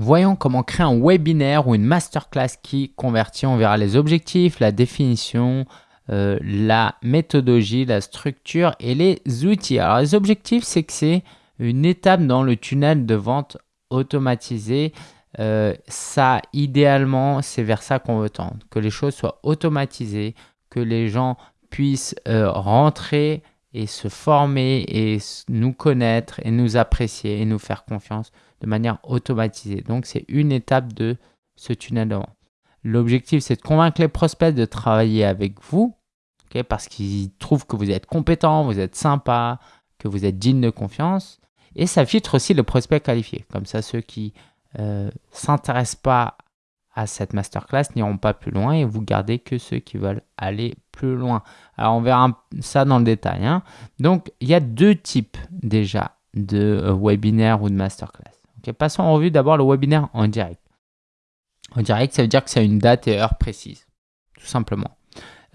Voyons comment créer un webinaire ou une masterclass qui convertit. On verra les objectifs, la définition, euh, la méthodologie, la structure et les outils. Alors les objectifs, c'est que c'est une étape dans le tunnel de vente automatisé. Euh, ça, idéalement, c'est vers ça qu'on veut tendre, que les choses soient automatisées, que les gens puissent euh, rentrer et se former et nous connaître et nous apprécier et nous faire confiance de manière automatisée. Donc, c'est une étape de ce tunnel de vente. L'objectif, c'est de convaincre les prospects de travailler avec vous parce qu'ils trouvent que vous êtes compétent, vous êtes sympa, que vous êtes digne de confiance. Et ça filtre aussi le prospect qualifié. Comme ça, ceux qui ne euh, s'intéressent pas à cette masterclass n'iront pas plus loin et vous gardez que ceux qui veulent aller plus loin. Alors, on verra ça dans le détail. Hein. Donc, il y a deux types déjà de euh, webinaire ou de masterclass. Passons en revue d'abord le webinaire en direct. En direct, ça veut dire que c'est une date et heure précise, tout simplement.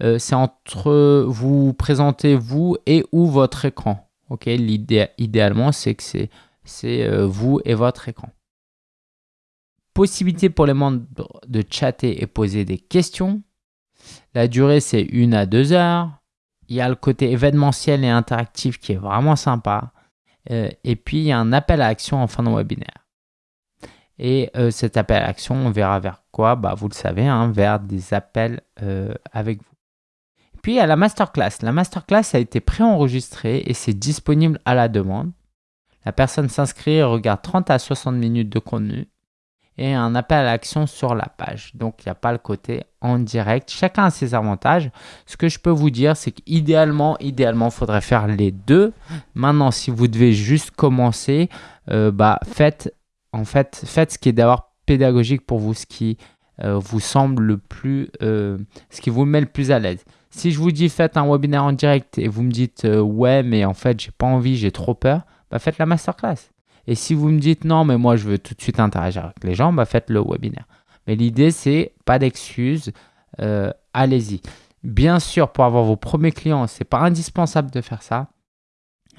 Euh, c'est entre vous présentez vous et ou votre écran. Ok, idéalement, c'est que c'est euh, vous et votre écran. Possibilité pour les membres de chatter et poser des questions. La durée, c'est une à deux heures. Il y a le côté événementiel et interactif qui est vraiment sympa. Euh, et puis, il y a un appel à action en fin de webinaire. Et euh, cet appel à action, on verra vers quoi? Bah, Vous le savez, hein, vers des appels euh, avec vous. Puis, a la masterclass. La masterclass a été préenregistrée et c'est disponible à la demande. La personne s'inscrit et regarde 30 à 60 minutes de contenu et un appel à l'action sur la page. Donc, il n'y a pas le côté en direct. Chacun a ses avantages. Ce que je peux vous dire, c'est qu'idéalement, idéalement, il faudrait faire les deux. Maintenant, si vous devez juste commencer, euh, bah, faites, en fait, faites ce qui est d'avoir pédagogique pour vous, ce qui euh, vous semble le plus, euh, ce qui vous met le plus à l'aise. Si je vous dis faites un webinaire en direct et vous me dites ouais, mais en fait, j'ai pas envie, j'ai trop peur, bah, faites la masterclass. Et si vous me dites non, mais moi je veux tout de suite interagir avec les gens, bah faites le webinaire. Mais l'idée, c'est pas d'excuses, euh, allez-y. Bien sûr, pour avoir vos premiers clients, c'est pas indispensable de faire ça.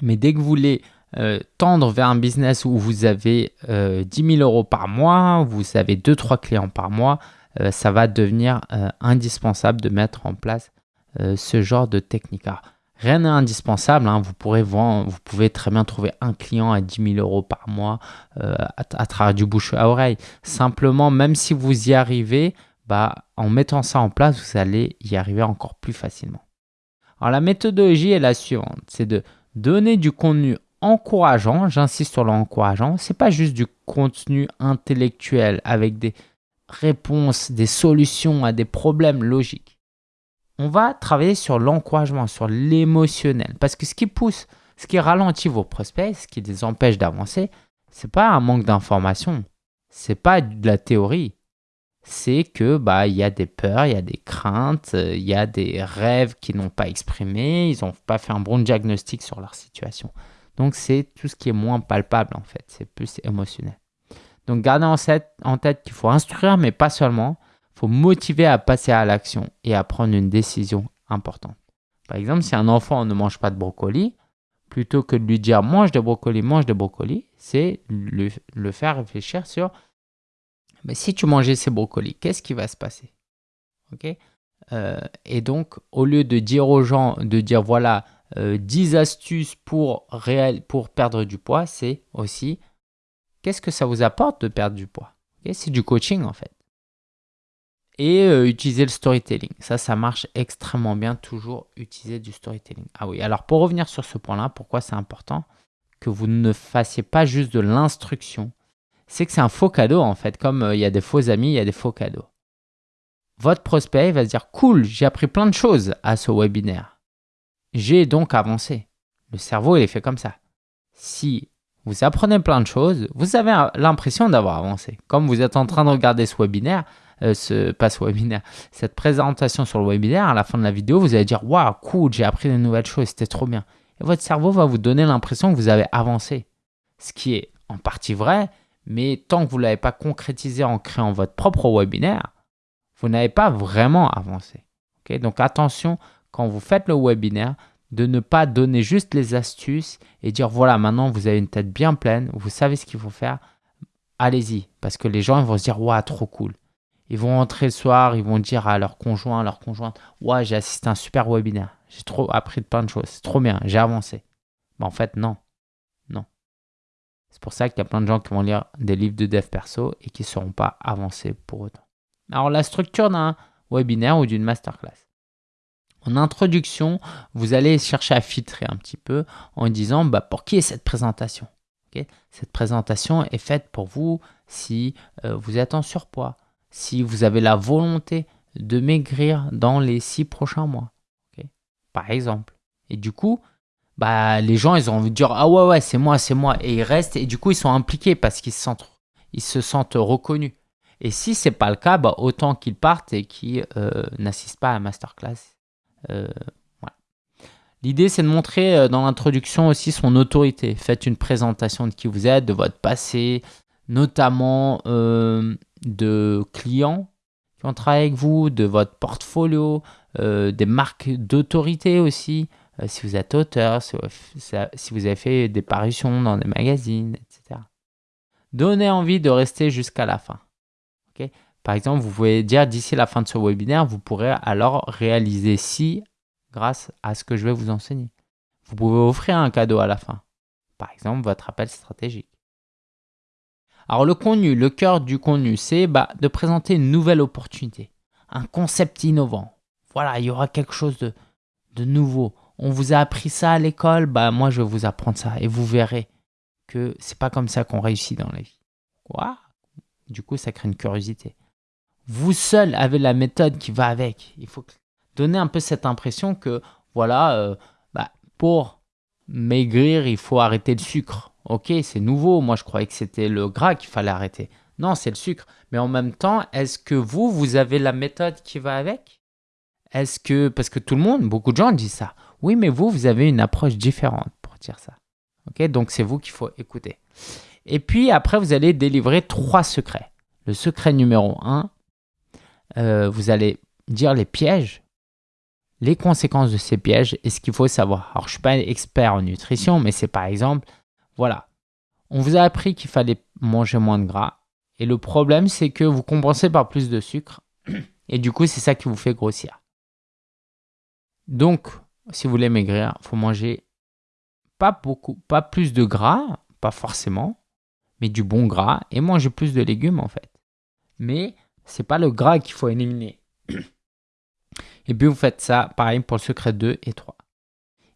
Mais dès que vous voulez euh, tendre vers un business où vous avez 10 euh, 000 euros par mois, vous avez 2-3 clients par mois, ça va devenir indispensable de mettre en place ce genre de technique. Rien n'est indispensable. Hein. Vous, pouvez très bien trouver un client à 10 000 euros par mois euh, à, travers du bouche à oreille. Simplement, même si vous y arrivez, bah, en mettant ça en place, vous allez y arriver encore plus facilement. Alors, la méthodologie est la suivante. C'est de donner du contenu encourageant. J'insiste sur l'encourageant. Ce n'est pas juste du contenu intellectuel avec des réponses, des solutions à des problèmes logiques on va travailler sur l'encouragement, sur l'émotionnel. Parce que ce qui pousse, ce qui ralentit vos prospects, ce qui les empêche d'avancer, c'est pas un manque d'information, c'est pas de la théorie. C'est que bah il y a des peurs, il y a des craintes, il y a des rêves qu'ils n'ont pas exprimés, ils n'ont pas fait un bon diagnostic sur leur situation. Donc c'est tout ce qui est moins palpable en fait, c'est plus émotionnel. Donc gardez en tête qu'il faut instruire, mais pas seulement faut motiver à passer à l'action et à prendre une décision importante. Par exemple, si un enfant ne mange pas de brocoli, plutôt que de lui dire mange de brocoli, mange de brocoli, c'est le, faire réfléchir sur mais si tu mangeais ces brocolis, qu'est-ce qui va se passer? Ok? Euh, Et donc, au lieu de dire aux gens, de dire voilà, 10 euh, astuces pour, réel, pour perdre du poids, c'est aussi qu'est-ce que ça vous apporte de perdre du poids? C'est du coaching en fait et euh, utiliser le storytelling. Ça, ça marche extrêmement bien, toujours utiliser du storytelling. Ah oui, alors pour revenir sur ce point-là, pourquoi c'est important que vous ne fassiez pas juste de l'instruction? C'est que c'est un faux cadeau en fait, comme euh, il y a des faux amis, il y a des faux cadeaux. Votre prospect va se dire, cool, j'ai appris plein de choses à ce webinaire. J'ai donc avancé. Le cerveau, il est fait comme ça. Si vous apprenez plein de choses, vous avez l'impression d'avoir avancé. Comme vous êtes en train de regarder ce webinaire, euh, ce, pas ce webinaire, cette présentation sur le webinaire, à la fin de la vidéo, vous allez dire Waouh, cool, j'ai appris de nouvelles choses, c'était trop bien. Et votre cerveau va vous donner l'impression que vous avez avancé. Ce qui est en partie vrai, mais tant que vous ne l'avez pas concrétisé en créant votre propre webinaire, vous n'avez pas vraiment avancé. Donc attention, quand vous faites le webinaire, de ne pas donner juste les astuces et dire voilà, maintenant vous avez une tête bien pleine, vous savez ce qu'il faut faire. allez-y. Parce que les gens vont se dire, waouh, trop cool. Ils vont rentrer le soir, ils vont dire à leur conjoint, à leur conjointe, ouais, j'ai assisté à un super webinaire. J'ai trop appris de plein de choses. C'est trop bien, j'ai avancé. Mais en fait, non. Non. C'est pour ça qu'il y a plein de gens qui vont lire des livres de dev perso et qui ne seront pas avancés pour autant. Alors, la structure d'un webinaire ou d'une masterclass. En introduction, vous allez chercher à filtrer un petit peu en disant bah, pour qui est cette présentation? Cette présentation est faite pour vous si euh, vous êtes en surpoids, si vous avez la volonté de maigrir dans les six prochains mois, par exemple. Et du coup, bah, les gens, ils ont envie de dire Ah ouais, ouais, c'est moi, c'est moi. Et ils restent, et du coup, ils sont impliqués parce qu'ils se sentent, ils se sentent reconnus. Et si ce n'est pas le cas, bah, autant qu'ils partent et qu'ils euh, n'assistent pas à la masterclass. Euh, L'idée, c'est de montrer euh, dans l'introduction aussi son autorité. Faites une présentation de qui vous êtes, de votre passé, notamment de clients qui ont travaillé avec vous, de votre portfolio, des marques d'autorité aussi. si vous êtes auteur, si vous avez fait des parutions dans des magazines, etc. Donnez envie de rester jusqu'à la fin. Par exemple, vous pouvez dire d'ici la fin de ce webinaire, vous pourrez alors réaliser ci grâce à ce que je vais vous enseigner. Vous pouvez offrir un cadeau à la fin. Par exemple, votre appel stratégique. Alors le contenu, le cœur du contenu, c'est bah, de présenter une nouvelle opportunité, un concept innovant. Voilà, il y aura quelque chose de, de nouveau. On vous a appris ça à l'école, bah moi je vais vous apprendre ça et vous verrez que c'est pas comme ça qu'on réussit dans la vie. Quoi? Du coup, ça crée une curiosité. Vous seul avez la méthode qui va avec. Il faut donner un peu cette impression que, voilà, euh, bah, pour maigrir, il faut arrêter le sucre. Ok, c'est nouveau. Moi, je croyais que c'était le gras qu'il fallait arrêter. Non, c'est le sucre. Mais en même temps, est-ce que vous, vous avez la méthode qui va avec? Est-ce que, parce que tout le monde, beaucoup de gens disent ça. Oui, mais vous, vous avez une approche différente pour dire ça. Ok, donc c'est vous qu'il faut écouter. Et puis après, vous allez délivrer trois secrets. Le secret numéro un, euh, vous allez dire les pièges, les conséquences de ces pièges et ce qu'il faut savoir. Alors, je ne suis pas expert en nutrition, mais c'est par exemple, voilà, on vous a appris qu'il fallait manger moins de gras. Et le problème, c'est que vous compensez par plus de sucre. Et du coup, c'est ça qui vous fait grossir. Donc, si vous voulez maigrir, il faut manger pas beaucoup, pas plus de gras, pas forcément, mais du bon gras et manger plus de légumes en fait. Mais c'est pas le gras qu'il faut éliminer. Et puis vous faites ça, pareil pour le secret 2 et 3.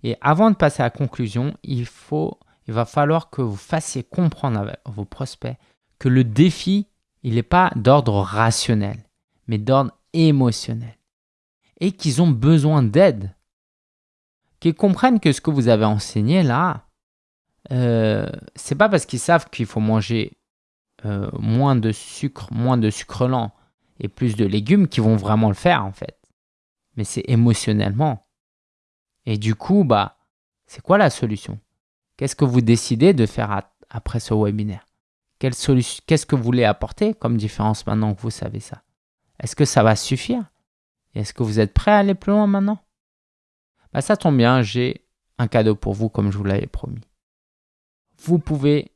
Et avant de passer à la conclusion, il, faut, il va falloir que vous fassiez comprendre à vos prospects que le défi, il n'est pas d'ordre rationnel, mais d'ordre émotionnel. Et qu'ils ont besoin d'aide. Qu'ils comprennent que ce que vous avez enseigné là, euh, c'est pas parce qu'ils savent qu'il faut manger euh, moins de sucre, moins de sucre lent et plus de légumes qui vont vraiment le faire en fait. Mais c'est émotionnellement. Et du coup, bah, c'est quoi la solution? Qu'est-ce que vous décidez de faire après ce webinaire? Qu'est-ce que vous voulez apporter comme différence maintenant que vous savez ça? Est-ce que ça va suffire? Est-ce que vous êtes prêt à aller plus loin maintenant? Bah, Ça tombe bien, j'ai un cadeau pour vous comme je vous l'avais promis. Vous pouvez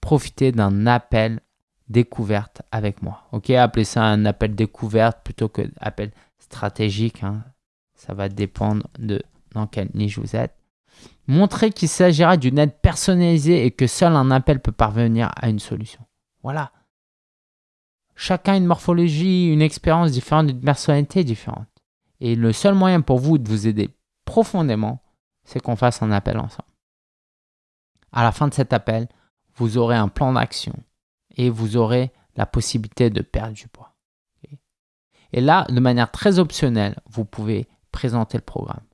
profiter d'un appel découverte avec moi. Ok, appelez ça un appel découverte plutôt que appel stratégique. Hein. Ça va dépendre de dans quelle niche vous êtes. Montrez qu'il s'agira d'une aide personnalisée et que seul un appel peut parvenir à une solution. Voilà. Chacun une morphologie, une expérience différente, une personnalité différente. Et le seul moyen pour vous de vous aider profondément, c'est qu'on fasse un appel ensemble. À la fin de cet appel, vous aurez un plan d'action et vous aurez la possibilité de perdre du poids. Et là, de manière très optionnelle, vous pouvez présenter le programme.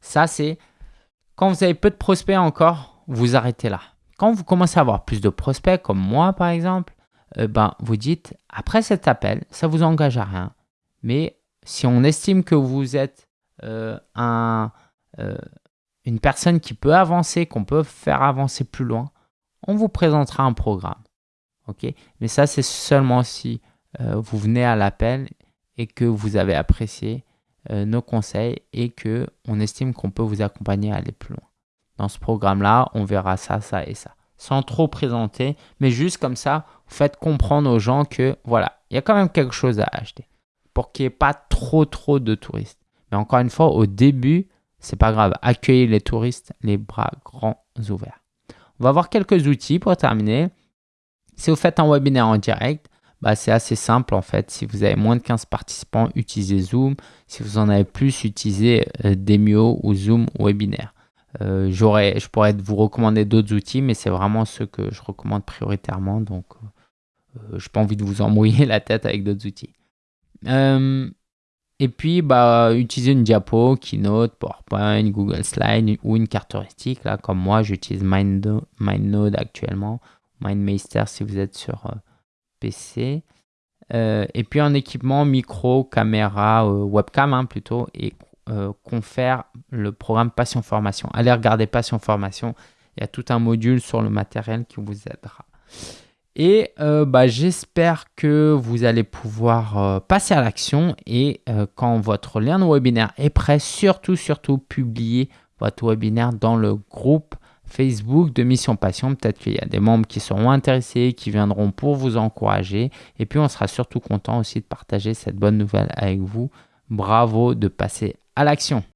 Ça, c'est quand vous avez peu de prospects encore, vous arrêtez là. Quand vous commencez à avoir plus de prospects, comme moi par exemple, euh, ben, vous dites, après cet appel, ça ne vous engage à rien. Mais si on estime que vous êtes euh, un, euh, une personne qui peut avancer, qu'on peut faire avancer plus loin, on vous présentera un programme. ok? Mais ça, c'est seulement si euh, vous venez à l'appel et que vous avez apprécié nos conseils et que on estime qu'on peut vous accompagner à aller plus loin. Dans ce programme-là, on verra ça, ça et ça. sans trop présenter, mais juste comme ça, vous faites comprendre aux gens que voilà, il y a quand même quelque chose à acheter pour qu'il n'y ait pas trop trop de touristes. Mais encore une fois, au début, c'est pas grave, accueillez les touristes les bras grands ouverts. On va voir quelques outils pour terminer. Si vous faites un webinaire en direct, bah, c'est assez simple en fait. Si vous avez moins de 15 participants, utilisez Zoom. Si vous en avez plus, utilisez euh, Demio ou Zoom Webinaire. Euh, je pourrais vous recommander d'autres outils, mais c'est vraiment ceux que je recommande prioritairement. Donc, euh, je n'ai pas envie de vous embrouiller la tête avec d'autres outils. et puis, bah, utilisez une diapo, Keynote, PowerPoint, Google Slide ou une carte heuristique. Là, comme moi, j'utilise MindNode actuellement, MindMeister si vous êtes sur PC. Euh, et puis en équipement, micro, caméra, euh, webcam hein, plutôt, et euh, confère le programme Passion Formation. Allez regarder Passion Formation, il y a tout un module sur le matériel qui vous aidera. Et bah, j'espère que vous allez pouvoir passer à l'action et quand votre lien de webinaire est prêt, surtout, surtout, publier votre webinaire dans le groupe Facebook de Mission Passion. Peut-être qu'il y a des membres qui seront intéressés, qui viendront pour vous encourager. Et puis, on sera surtout content aussi de partager cette bonne nouvelle avec vous. Bravo de passer à l'action.